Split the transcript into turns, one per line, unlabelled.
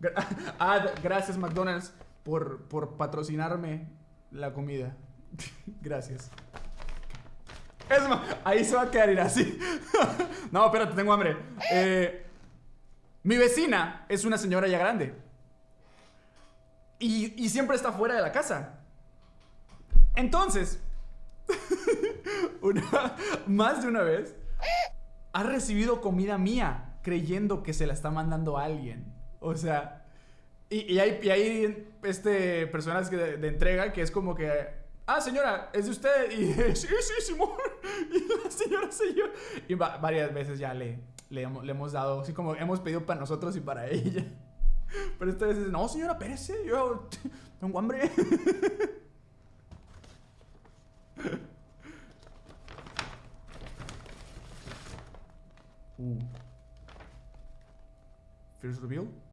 Ah, gracias McDonald's por, por patrocinarme la comida. gracias. Es ahí se va a quedar ir así. no, espérate, tengo hambre. Eh, mi vecina es una señora ya grande. Y, y siempre está fuera de la casa. Entonces, más de una vez, ha recibido comida mía creyendo que se la está mandando a alguien. O sea, y, hay, y hay este, personas que de, entrega que es como que, ah, señora, es de usted. Y sí, sí, Simón. Y la señora se yo. Y varias veces ya le, le, hemos dado, así como hemos pedido para nosotros y para ella. Pero esta vez no, señora, espérese, yo tengo hambre. Uh. First reveal?